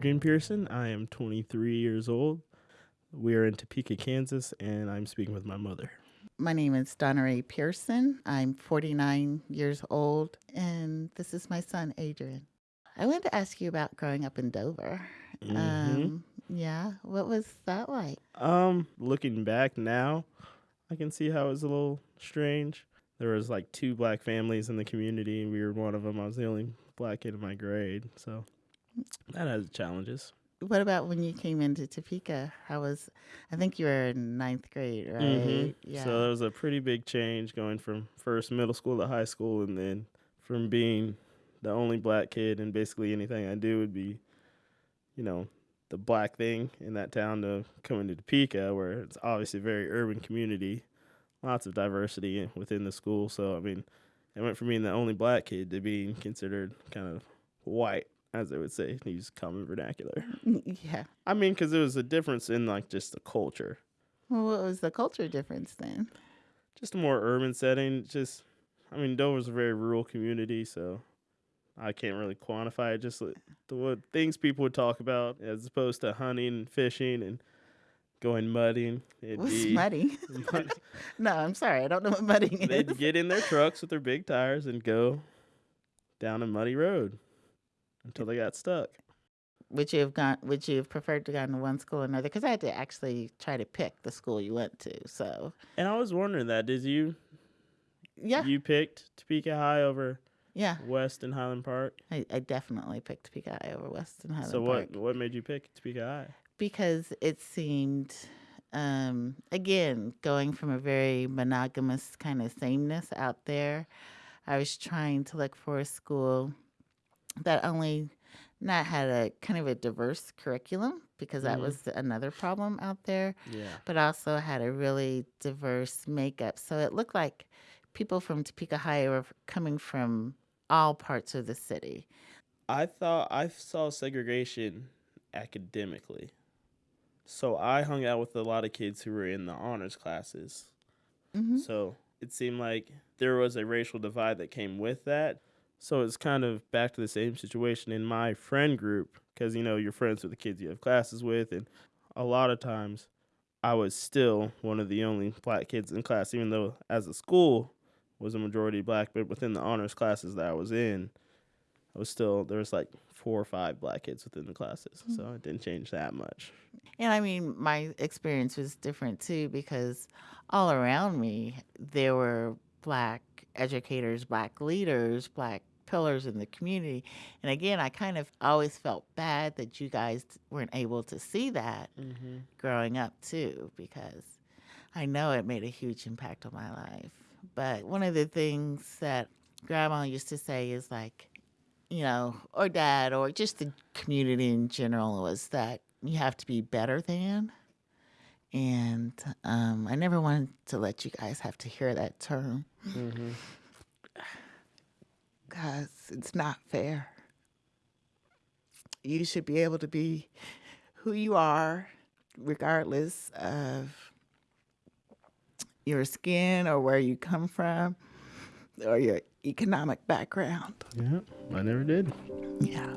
Adrian Pearson. I am 23 years old. We are in Topeka, Kansas, and I'm speaking with my mother. My name is Donna Ray Pearson. I'm 49 years old, and this is my son, Adrian. I wanted to ask you about growing up in Dover. Mhm. Um, yeah, what was that like? Um, looking back now, I can see how it was a little strange. There was like two black families in the community, and we were one of them. I was the only black kid in my grade, so that has challenges. What about when you came into Topeka? How was? I think you were in ninth grade, right? Mhm. Yeah. So there was a pretty big change going from first middle school to high school, and then from being the only black kid, and basically anything I do would be, you know, the black thing in that town to coming to Topeka, where it's obviously a very urban community, lots of diversity within the school. So I mean, it went from being the only black kid to being considered kind of white, as they would say, use common vernacular. yeah. I mean, because there was a difference in like just the culture. Well, what was the culture difference then? just a more urban setting. Just, I mean, Dover's a very rural community, so I can't really quantify it. Just the what things people would talk about as opposed to hunting and fishing and going mudding. It'd What's be mudding? mud- no, I'm sorry, I don't know what mudding They'd get in their trucks with their big tires and go down a muddy road until they got stuck. Would you have gone? Would you have preferred to go to one school or another? Because I had to actually try to pick the school you went to. So And I was wondering that. Did you yeah, you picked Topeka High over yeah, West and Highland Park? I, I definitely picked Topeka High over West and Highland so Park what what made you pick Topeka High? because it seemed, um, again, going from a very monogamous kind of sameness out there. I was trying to look for a school that only not had a kind of a diverse curriculum because that Mhm. was another problem out there. Yeah. but also had a really diverse makeup. So it looked like people from Topeka High were coming from all parts of the city. I thought I saw segregation academically. So I hung out with a lot of kids who were in the honors classes. hmm So it seemed like there was a racial divide that came with that. So it's kind of back to the same situation in my friend group because you know you're friends with the kids you have classes with, and a lot of times I was still one of the only black kids in class, even though as a school was a majority black, but within the honors classes that I was in, I was still there was like four or five black kids within the classes, hmm. so it didn't change that much. And I mean, my experience was different too because all around me there were black educators, black leaders, black pillars in the community. And again, I kind of always felt bad that you guys weren't able to see that Mm-hmm. growing up too because I know it made a huge impact on my life. But one of the things that grandma used to say is like, you know, or dad or just the community in general was that you have to be better than. And um, I never wanted to let you guys have to hear that term Mm-hmm. It's not fair. You should be able to be who you are, regardless of your skin or where you come from or your economic background. Yeah, I never did. Yeah.